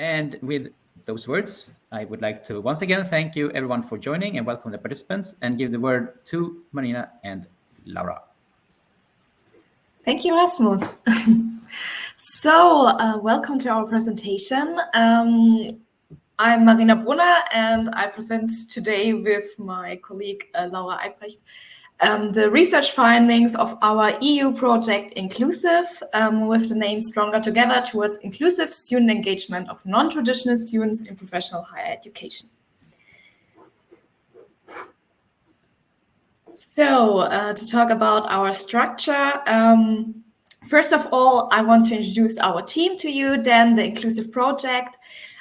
And with those words, I would like to once again thank you everyone for joining and welcome the participants and give the word to Marina and Laura. Thank you, Rasmus. so uh, welcome to our presentation. Um, I'm Marina Brunner and I present today with my colleague uh, Laura Eigbrecht um, the research findings of our EU project Inclusive um, with the name Stronger Together towards inclusive student engagement of non-traditional students in professional higher education. So uh, to talk about our structure, um, first of all, I want to introduce our team to you, then the Inclusive project,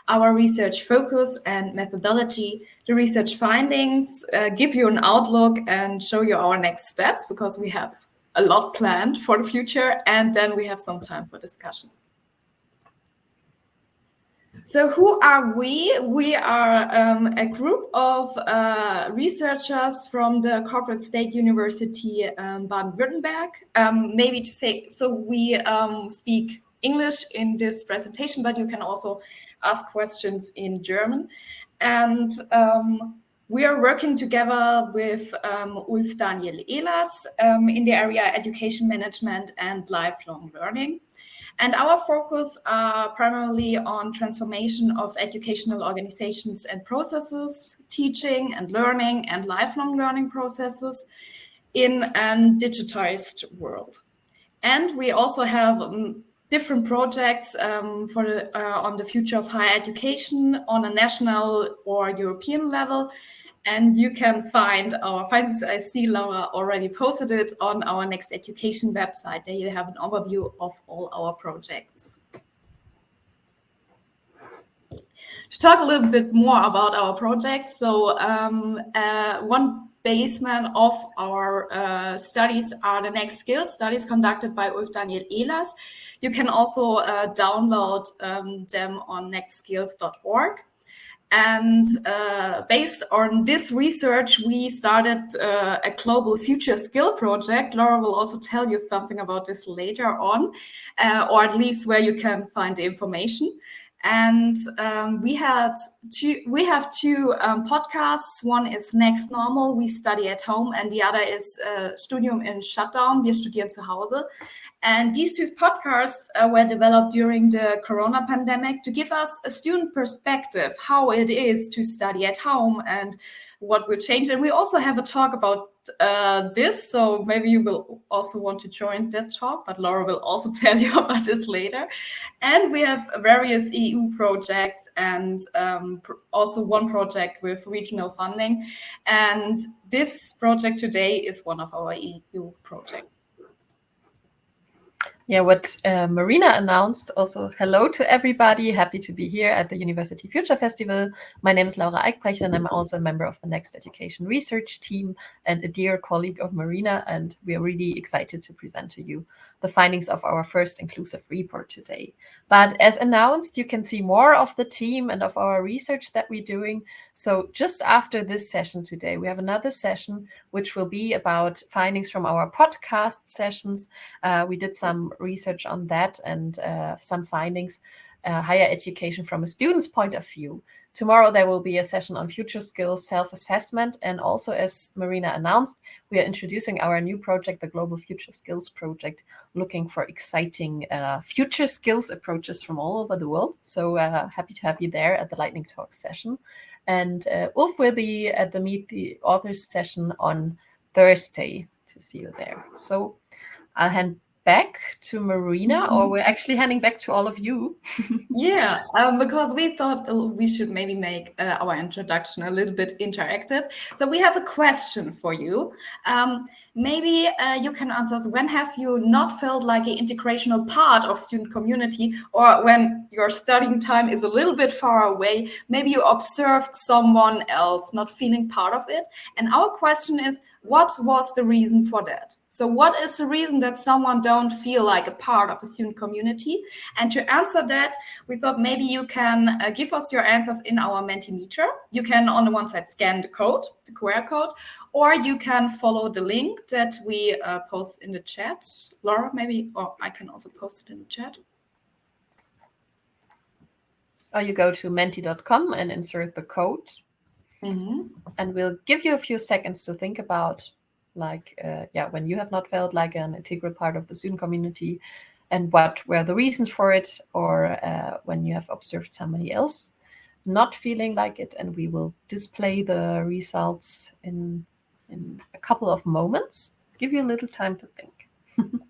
our research focus and methodology, the research findings, uh, give you an outlook and show you our next steps because we have a lot planned for the future and then we have some time for discussion. So who are we? We are um, a group of uh, researchers from the Corporate State University um, Baden-Württemberg. Um, maybe to say, so we um, speak English in this presentation, but you can also ask questions in German. And um, we are working together with um, Ulf Daniel Ehlers um, in the area education management and lifelong learning. And our focus are primarily on transformation of educational organizations and processes, teaching and learning and lifelong learning processes in a digitized world. And we also have um, different projects um, for the, uh, on the future of higher education on a national or European level. And you can find our findings. I see Laura already posted it on our Next Education website. There you have an overview of all our projects. To talk a little bit more about our project, so um, uh, one basement of our uh, studies are the next skills studies conducted by Ulf Daniel Ehlers. You can also uh, download um, them on nextskills.org. And uh, based on this research, we started uh, a global future skill project. Laura will also tell you something about this later on, uh, or at least where you can find the information and um, we had two we have two um, podcasts. One is next normal we study at home and the other is uh, studium in shutdown wir studieren zu hause. And these two podcasts uh, were developed during the corona pandemic to give us a student perspective how it is to study at home and what will change. And we also have a talk about uh, this, so maybe you will also want to join that talk, but Laura will also tell you about this later. And we have various EU projects and um, pr also one project with regional funding. And this project today is one of our EU projects yeah, what uh, Marina announced. Also, hello to everybody. Happy to be here at the University Future Festival. My name is Laura Eigbrecht, and I'm also a member of the Next Education Research Team and a dear colleague of Marina. And we are really excited to present to you the findings of our first inclusive report today. But as announced, you can see more of the team and of our research that we're doing. So just after this session today, we have another session which will be about findings from our podcast sessions. Uh, we did some research on that and uh, some findings, uh, higher education from a student's point of view. Tomorrow there will be a session on future skills self-assessment. And also, as Marina announced, we are introducing our new project, the Global Future Skills Project, looking for exciting uh, future skills approaches from all over the world. So uh, happy to have you there at the Lightning Talk session. And uh, Ulf will be at the Meet the Authors session on Thursday to see you there. So I'll hand back to Marina, or we're actually handing back to all of you? yeah, um, because we thought uh, we should maybe make uh, our introduction a little bit interactive. So we have a question for you. Um, maybe uh, you can answer us, when have you not felt like an integrational part of student community or when your studying time is a little bit far away, maybe you observed someone else not feeling part of it. And our question is, what was the reason for that? So what is the reason that someone don't feel like a part of a student community? And to answer that, we thought maybe you can uh, give us your answers in our Mentimeter. You can on the one side scan the code, the QR code, or you can follow the link that we uh, post in the chat. Laura, maybe, or I can also post it in the chat. or you go to menti.com and insert the code. Hmm And we'll give you a few seconds to think about, like, uh, yeah, when you have not felt like an integral part of the student community and what were the reasons for it, or uh, when you have observed somebody else not feeling like it. And we will display the results in, in a couple of moments. Give you a little time to think.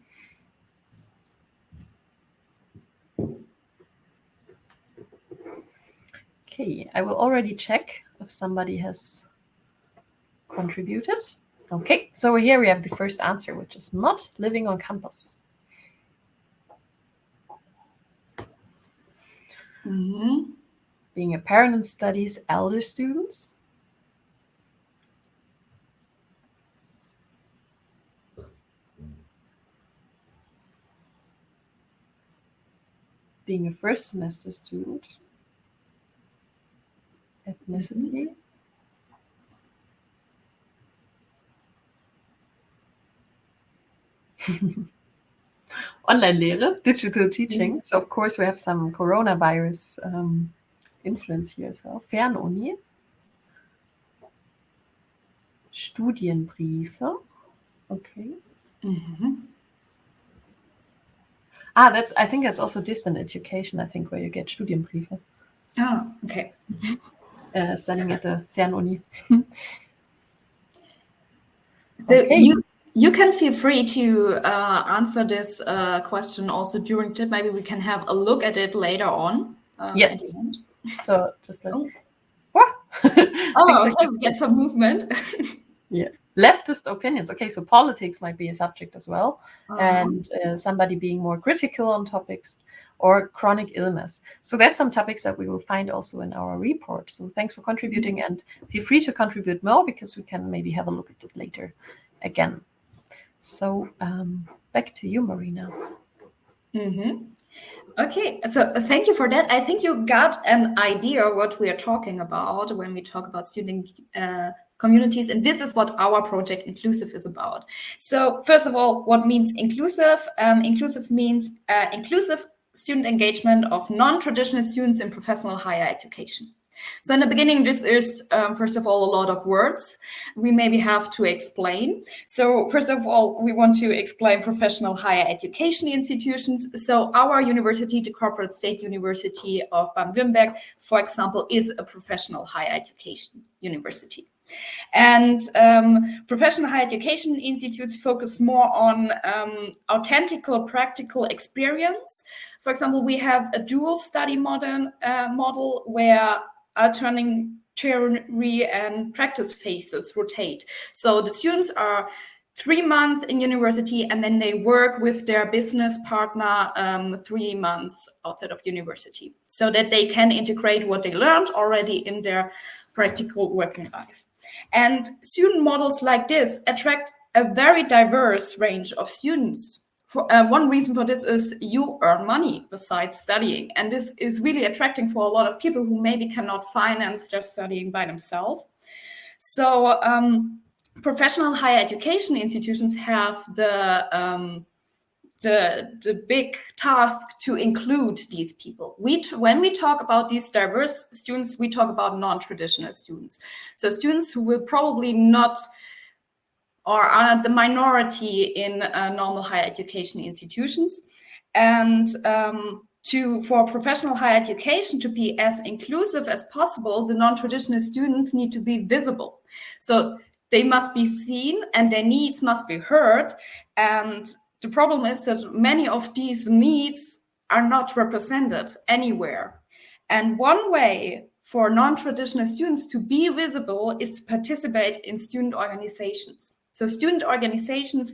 Okay, I will already check if somebody has contributed. Okay, so here we have the first answer, which is not living on campus. hmm Being a parent and studies elder students. Being a first semester student. Ethnicity. Online Lehre, digital teaching. So of course we have some coronavirus um, influence here as well. Fernuni. Studienbriefe. Okay. hmm Ah, that's I think that's also distant education, I think, where you get Studienbriefe. Oh, okay. Uh, studying at the Fernuni. So Okay. you you can feel free to uh, answer this uh, question also during chat. Maybe we can have a look at it later on. uh, Yes. So just like Oh. Oh, okay. We get some movement. Yeah leftist opinions. Okay, so politics might be a subject as well. Uh, and uh, somebody being more critical on topics or chronic illness. So there's some topics that we will find also in our report. So thanks for contributing and feel free to contribute more because we can maybe have a look at it later again. So um, back to you, Marina. mhm. Okay, so thank you for that. I think you got an idea what we are talking about when we talk about student uh, communities, and this is what our project Inclusive is about. So first of all, what means inclusive? Um, inclusive means uh, inclusive student engagement of non-traditional students in professional higher education. So in the beginning, this is um, first of all a lot of words we maybe have to explain. So first of all, we want to explain professional higher education institutions. So our university, the Corporate State University of Baden-Württemberg, for example, is a professional higher education university. And um, professional higher education institutes focus more on um, authentical practical experience. For example, we have a dual study modern, uh, model where alternating theory and practice phases rotate. So the students are three months in university and then they work with their business partner um, three months outside of university so that they can integrate what they learned already in their practical working life. And student models like this attract a very diverse range of students. For, uh, one reason for this is you earn money besides studying. And this is really attracting for a lot of people who maybe cannot finance their studying by themselves. So um, professional higher education institutions have the um, the, the big task to include these people. We when we talk about these diverse students, we talk about non-traditional students. So students who will probably not or are the minority in uh, normal higher education institutions. And um, to for professional higher education to be as inclusive as possible, the non-traditional students need to be visible. So they must be seen and their needs must be heard. And the problem is that many of these needs are not represented anywhere. And one way for non-traditional students to be visible is to participate in student organizations. So student organizations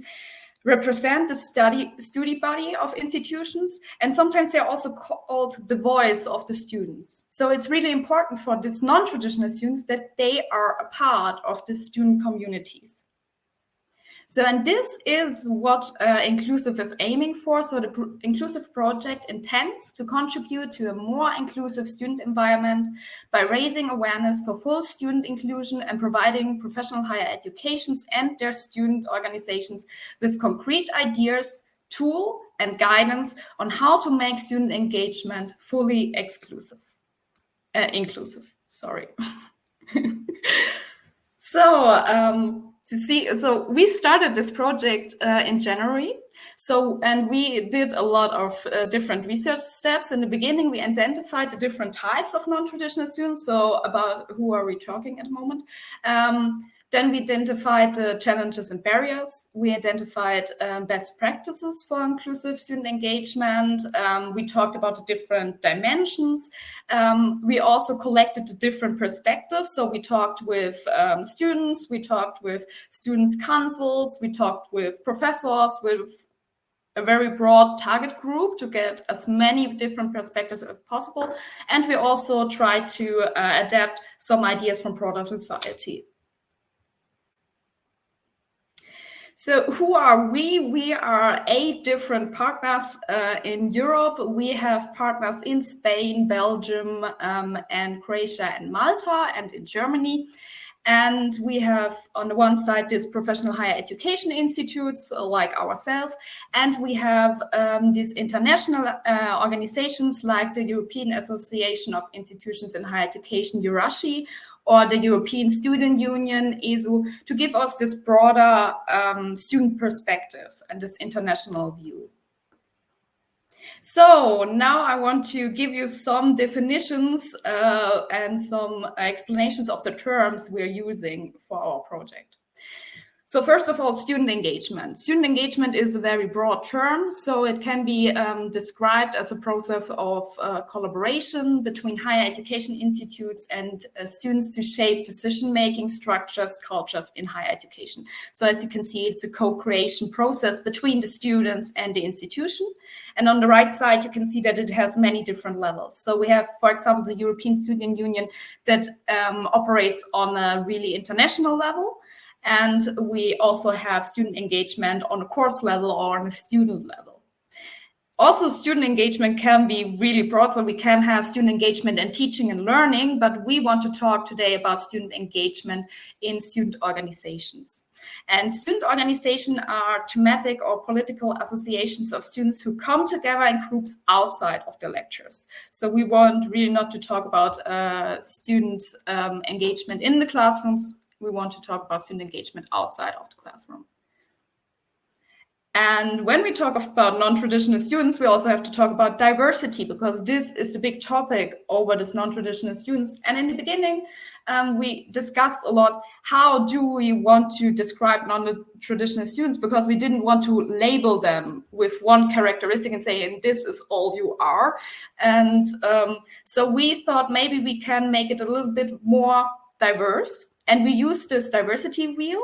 represent the study study body of institutions and sometimes they're also called the voice of the students. So it's really important for these non-traditional students that they are a part of the student communities so and this is what uh, inclusive is aiming for so the pr inclusive project intends to contribute to a more inclusive student environment by raising awareness for full student inclusion and providing professional higher educations and their student organizations with concrete ideas, tool and guidance on how to make student engagement fully exclusive. uh, inclusive. Sorry. so um, to see, so we started this project uh, in January. So, and we did a lot of uh, different research steps. In the beginning, we identified the different types of non-traditional students. So about who are we talking at the moment? Um, then we identified the challenges and barriers. We identified um, best practices for inclusive student engagement. Um, we talked about the different dimensions. Um, we also collected the different perspectives. So we talked with um, students, we talked with students' councils, we talked with professors, with a very broad target group to get as many different perspectives as possible. And we also try to uh, adapt some ideas from broader society. So who are we? We are eight different partners uh, in Europe. We have partners in Spain, Belgium, um, and Croatia and Malta, and in Germany. And we have on the one side these professional higher education institutes uh, like ourselves, and we have um, these international uh, organizations like the European Association of Institutions in Higher Education, EURASHE, or the European Student Union, ESU, to give us this broader um, student perspective and this international view. So now I want to give you some definitions uh, and some explanations of the terms we're using for our project. So first of all, student engagement. Student engagement is a very broad term, so it can be um, described as a process of uh, collaboration between higher education institutes and uh, students to shape decision-making structures, cultures in higher education. So as you can see, it's a co-creation process between the students and the institution. And on the right side, you can see that it has many different levels. So we have, for example, the European Student Union that um, operates on a really international level. And we also have student engagement on a course level or on a student level. Also, student engagement can be really broad, so we can have student engagement in teaching and learning, but we want to talk today about student engagement in student organizations. And student organizations are thematic or political associations of students who come together in groups outside of the lectures. So we want really not to talk about uh, student um, engagement in the classrooms, we want to talk about student engagement outside of the classroom. And when we talk about non-traditional students, we also have to talk about diversity because this is the big topic over this non-traditional students. And in the beginning, um, we discussed a lot, how do we want to describe non-traditional students? Because we didn't want to label them with one characteristic and say, and this is all you are. And um, so we thought maybe we can make it a little bit more diverse and we use this diversity wheel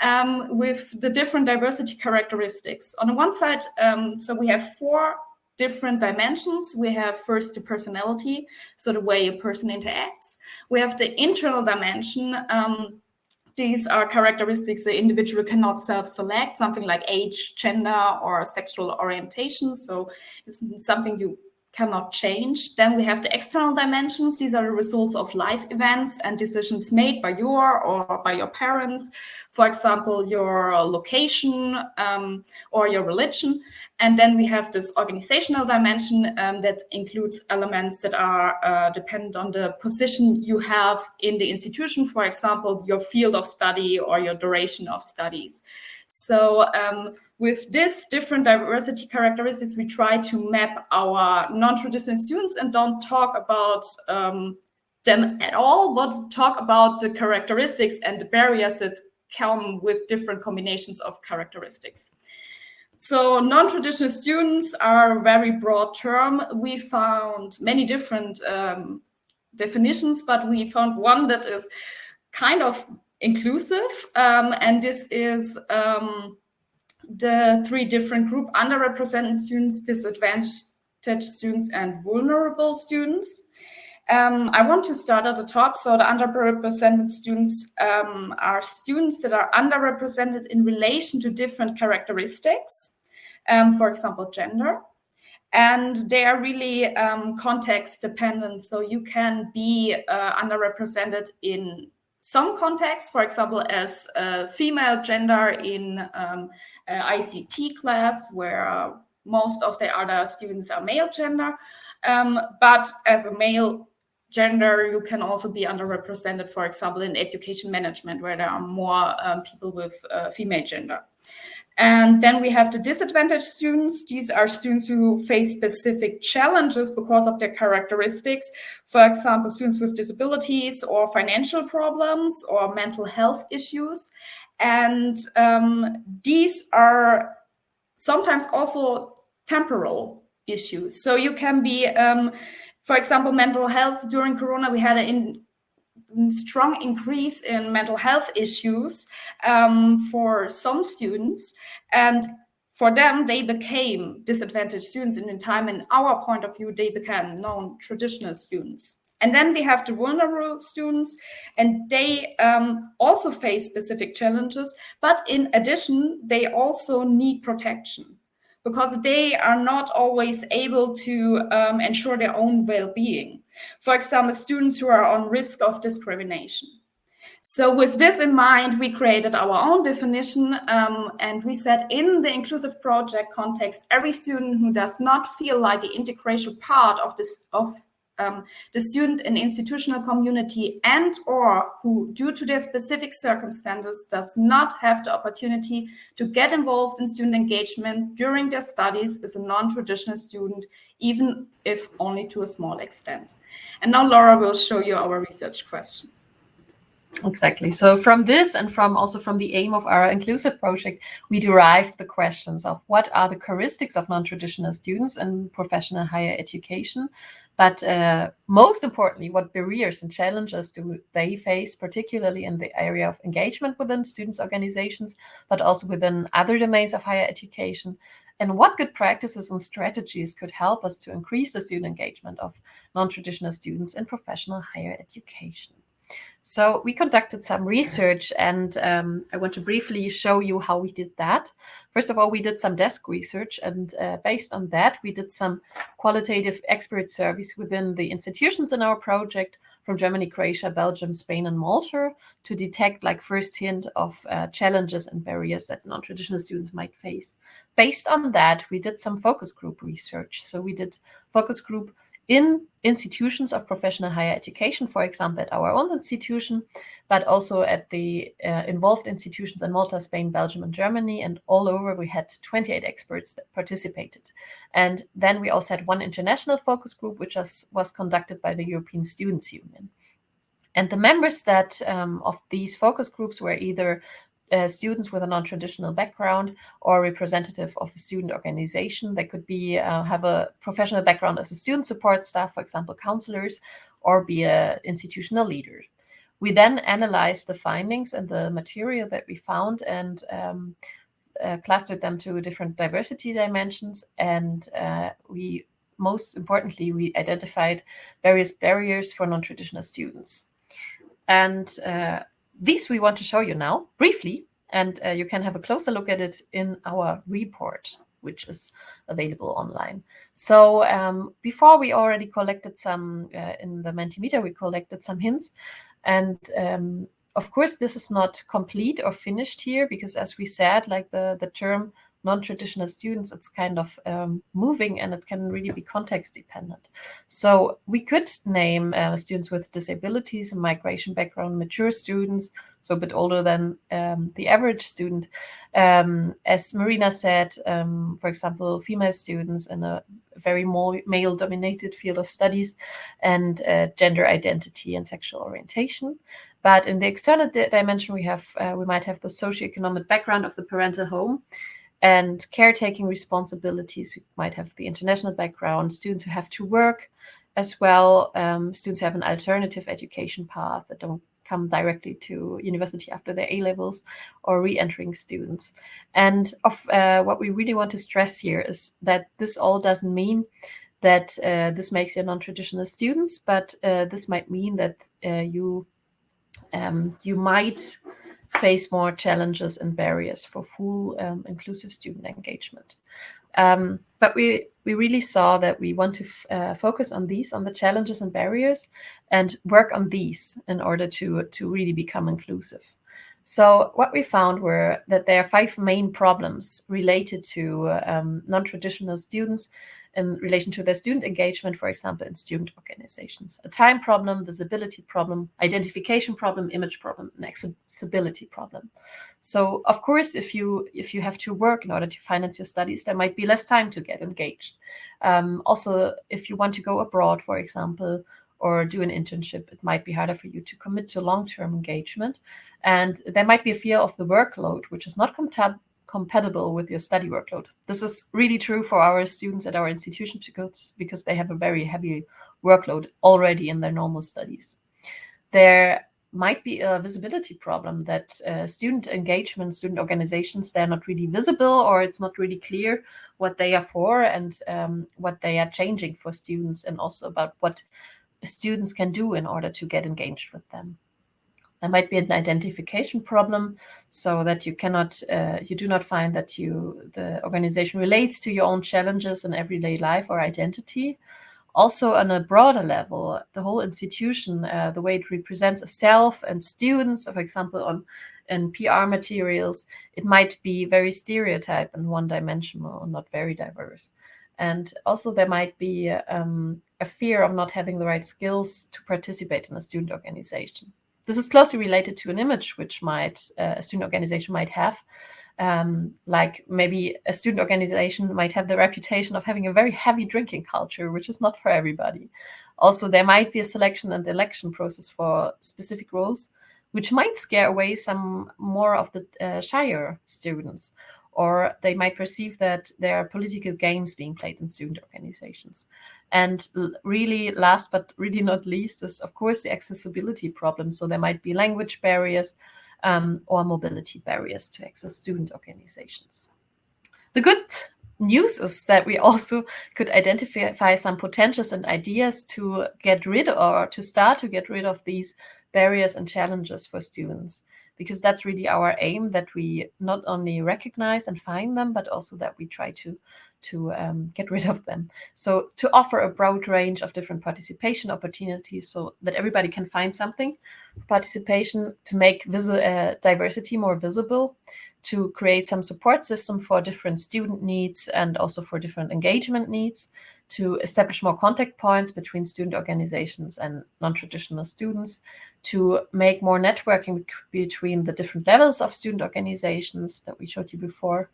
um, with the different diversity characteristics. On the one side, um, so we have four different dimensions. We have first the personality, so the way a person interacts. We have the internal dimension. Um, these are characteristics the individual cannot self-select, something like age, gender, or sexual orientation. So it's something you cannot change. Then we have the external dimensions. These are the results of life events and decisions made by your or by your parents. For example, your location um, or your religion. And then we have this organizational dimension um, that includes elements that are uh, dependent on the position you have in the institution. For example, your field of study or your duration of studies. So um, with this different diversity characteristics, we try to map our non-traditional students and don't talk about um, them at all, but talk about the characteristics and the barriers that come with different combinations of characteristics. So non-traditional students are a very broad term. We found many different um, definitions, but we found one that is kind of inclusive, um, and this is um, the three different group underrepresented students, disadvantaged students, and vulnerable students. Um, I want to start at the top. So the underrepresented students um, are students that are underrepresented in relation to different characteristics, um, for example, gender. And they are really um, context dependent. So you can be uh, underrepresented in some contexts, for example, as a female gender in um, ICT class, where uh, most of the other students are male gender. Um, but as a male, gender, you can also be underrepresented, for example, in education management, where there are more um, people with uh, female gender. And then we have the disadvantaged students. These are students who face specific challenges because of their characteristics. For example, students with disabilities or financial problems or mental health issues. And um, these are sometimes also temporal issues. So you can be, um, for example, mental health during Corona, we had a in, strong increase in mental health issues um, for some students. And for them, they became disadvantaged students in time. In our point of view, they became non-traditional students. And then we have the vulnerable students, and they um, also face specific challenges. But in addition, they also need protection because they are not always able to um, ensure their own well-being. For example, students who are on risk of discrimination. So with this in mind, we created our own definition um, and we said in the inclusive project context, every student who does not feel like the integration part of this of um, the student and institutional community and or who due to their specific circumstances does not have the opportunity to get involved in student engagement during their studies is a non-traditional student, even if only to a small extent. And now Laura will show you our research questions. Exactly. So from this and from also from the aim of our inclusive project, we derived the questions of what are the characteristics of non-traditional students in professional higher education, but uh, most importantly, what barriers and challenges do they face, particularly in the area of engagement within students' organizations, but also within other domains of higher education? And what good practices and strategies could help us to increase the student engagement of non-traditional students in professional higher education? So we conducted some research and um, I want to briefly show you how we did that. First of all, we did some desk research and uh, based on that, we did some qualitative expert surveys within the institutions in our project from Germany, Croatia, Belgium, Spain, and Malta to detect like first hint of uh, challenges and barriers that non-traditional students might face. Based on that, we did some focus group research. So we did focus group in institutions of professional higher education, for example, at our own institution, but also at the uh, involved institutions in Malta, Spain, Belgium, and Germany. And all over, we had 28 experts that participated. And then we also had one international focus group, which was, was conducted by the European Students' Union. And the members that um, of these focus groups were either uh, students with a non-traditional background or representative of a student organization. They could be uh, have a professional background as a student support staff, for example, counselors, or be a institutional leader. We then analyzed the findings and the material that we found and um, uh, clustered them to different diversity dimensions. And uh, we, most importantly, we identified various barriers for non-traditional students. And uh, these we want to show you now briefly, and uh, you can have a closer look at it in our report, which is available online. So um, before we already collected some, uh, in the Mentimeter, we collected some hints. And um, of course, this is not complete or finished here, because as we said, like the, the term non-traditional students, it's kind of um, moving and it can really be context dependent. So we could name uh, students with disabilities and migration background, mature students, so a bit older than um, the average student. Um, as Marina said, um, for example, female students in a very more male-dominated field of studies and uh, gender identity and sexual orientation. But in the external dimension, we have uh, we might have the socioeconomic background of the parental home, and caretaking responsibilities. We might have the international background, students who have to work as well, um, students who have an alternative education path that don't come directly to university after their A-levels or re-entering students. And of uh, what we really want to stress here is that this all doesn't mean that uh, this makes you non-traditional students, but uh, this might mean that uh, you um, you might face more challenges and barriers for full um, inclusive student engagement. Um, but we, we really saw that we want to uh, focus on these, on the challenges and barriers, and work on these in order to, to really become inclusive. So what we found were that there are five main problems related to um, non-traditional students in relation to their student engagement, for example, in student organizations. A time problem, visibility problem, identification problem, image problem, and accessibility problem. So of course, if you if you have to work in order to finance your studies, there might be less time to get engaged. Um, also, if you want to go abroad, for example, or do an internship, it might be harder for you to commit to long-term engagement. And there might be a fear of the workload, which is not compatible with your study workload. This is really true for our students at our institution because, because they have a very heavy workload already in their normal studies. There might be a visibility problem that uh, student engagement, student organizations, they're not really visible or it's not really clear what they are for and um, what they are changing for students and also about what students can do in order to get engaged with them. There might be an identification problem so that you cannot, uh, you do not find that you, the organization relates to your own challenges in everyday life or identity. Also on a broader level, the whole institution, uh, the way it represents itself and students, for example, on in PR materials, it might be very stereotype and one-dimensional, or not very diverse. And also there might be um, a fear of not having the right skills to participate in a student organization. This is closely related to an image which might uh, a student organization might have. Um, like maybe a student organization might have the reputation of having a very heavy drinking culture, which is not for everybody. Also, there might be a selection and election process for specific roles, which might scare away some more of the uh, shyer students, or they might perceive that there are political games being played in student organizations. And really, last but really not least, is of course the accessibility problem. So there might be language barriers um, or mobility barriers to access student organizations. The good news is that we also could identify some potentials and ideas to get rid or to start to get rid of these barriers and challenges for students because that's really our aim that we not only recognize and find them but also that we try to to um, get rid of them. So to offer a broad range of different participation opportunities so that everybody can find something. Participation to make uh, diversity more visible, to create some support system for different student needs and also for different engagement needs, to establish more contact points between student organizations and non-traditional students, to make more networking between the different levels of student organizations that we showed you before,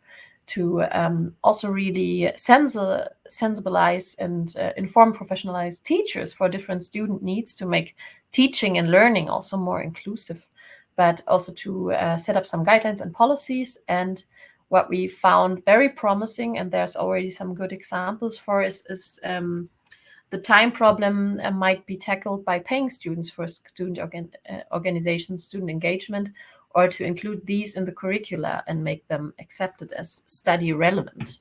to um, also really sensibilize and uh, inform professionalized teachers for different student needs to make teaching and learning also more inclusive, but also to uh, set up some guidelines and policies. And what we found very promising, and there's already some good examples for, is, is um, the time problem uh, might be tackled by paying students for student organ uh, organizations, student engagement, or to include these in the curricula and make them accepted as study relevant.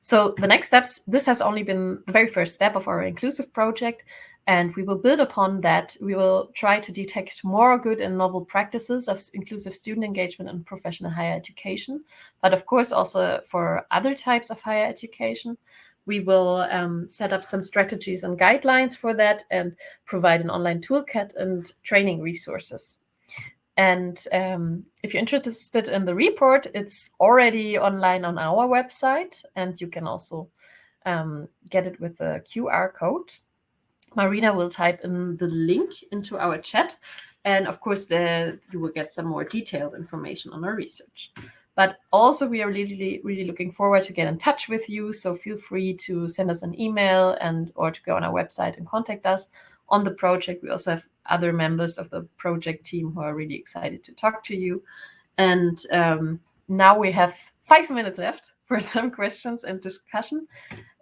So the next steps, this has only been the very first step of our inclusive project, and we will build upon that. We will try to detect more good and novel practices of inclusive student engagement and professional higher education, but of course also for other types of higher education. We will um, set up some strategies and guidelines for that and provide an online toolkit and training resources. And um, if you're interested in the report, it's already online on our website, and you can also um, get it with a QR code. Marina will type in the link into our chat, and of course, the, you will get some more detailed information on our research. But also, we are really, really looking forward to get in touch with you. So feel free to send us an email and or to go on our website and contact us on the project. We also have other members of the project team who are really excited to talk to you. And um, now we have five minutes left for some questions and discussion.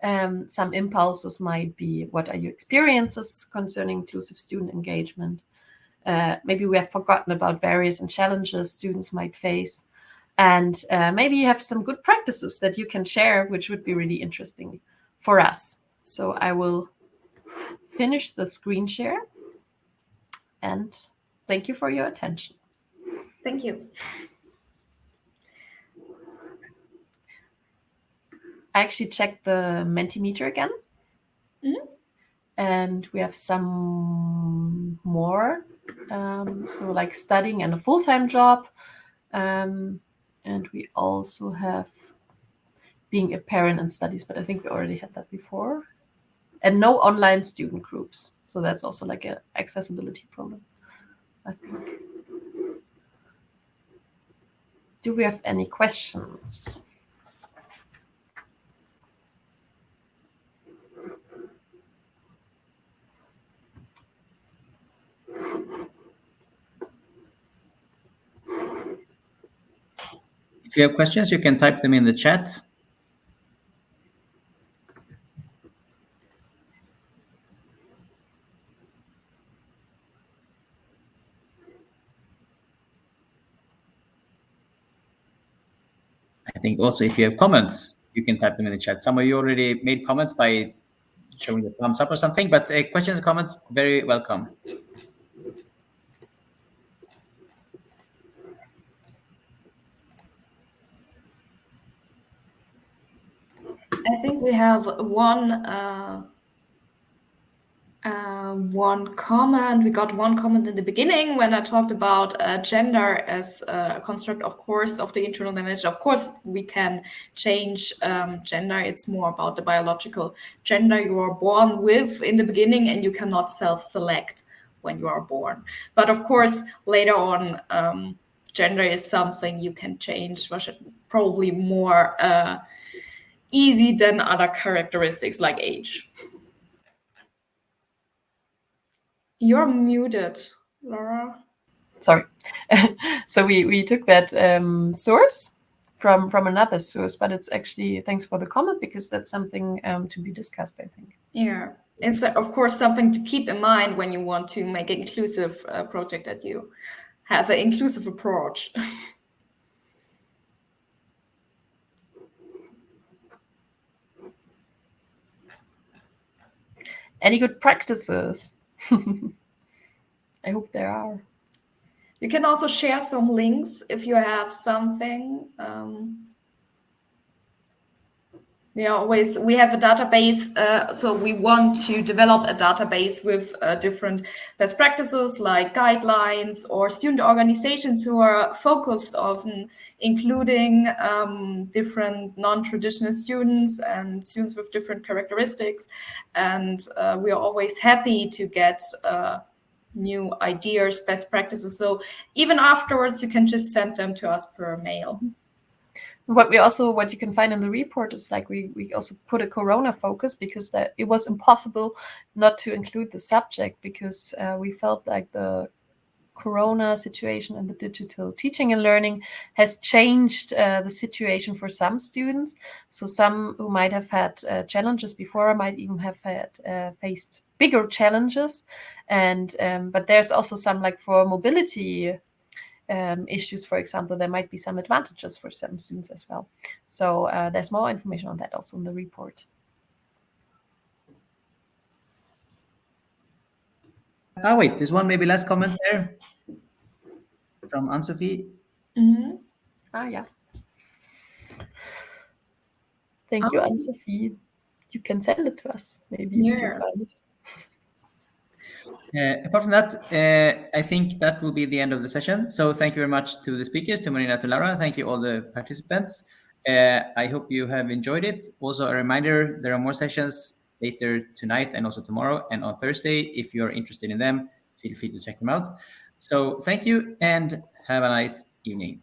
Um, some impulses might be, what are your experiences concerning inclusive student engagement? Uh, maybe we have forgotten about barriers and challenges students might face. And uh, maybe you have some good practices that you can share, which would be really interesting for us. So I will finish the screen share. And thank you for your attention. Thank you. I actually checked the Mentimeter again. Mm -hmm. And we have some more um, so like studying and a full-time job. Um, and we also have being a parent and studies, but I think we already had that before. And no online student groups. So that's also like an accessibility problem, I think. Do we have any questions? If you have questions, you can type them in the chat. I think also if you have comments, you can type them in the chat. Some of you already made comments by showing the thumbs up or something, but uh, questions, and comments, very welcome. I think we have one uh, uh, one comment. We got one comment in the beginning when I talked about uh, gender as a construct, of course, of the internal dimension. Of course, we can change um, gender. It's more about the biological gender you are born with in the beginning, and you cannot self-select when you are born. But of course, later on, um, gender is something you can change, probably more uh, easy than other characteristics like age. You're muted, Laura. Sorry. so we, we took that um, source from, from another source, but it's actually, thanks for the comment, because that's something um, to be discussed, I think. Yeah. It's, of course, something to keep in mind when you want to make an inclusive uh, project that you have an inclusive approach. Any good practices? I hope there are. You can also share some links if you have something. Um, we always we have a database, uh, so we want to develop a database with uh, different best practices like guidelines or student organizations who are focused on including um, different non-traditional students and students with different characteristics. And uh, we are always happy to get uh, new ideas, best practices. So even afterwards, you can just send them to us per mail what we also what you can find in the report is like we we also put a corona focus because that it was impossible not to include the subject because uh, we felt like the corona situation and the digital teaching and learning has changed uh, the situation for some students. So some who might have had uh, challenges before might even have had uh, faced bigger challenges. And um, but there's also some like for mobility um, issues, for example, there might be some advantages for some students as well. So uh, there's more information on that also in the report. Oh, wait, there's one maybe last comment there from Anne-Sophie. Mm -hmm. Ah, yeah. Thank you, Anne-Sophie. You can send it to us, maybe. Yeah. Uh, apart from that, uh, I think that will be the end of the session. So thank you very much to the speakers, to Marina, to Lara. Thank you all the participants. Uh, I hope you have enjoyed it. Also, a reminder, there are more sessions later tonight and also tomorrow and on Thursday. If you're interested in them, feel free to check them out. So thank you and have a nice evening.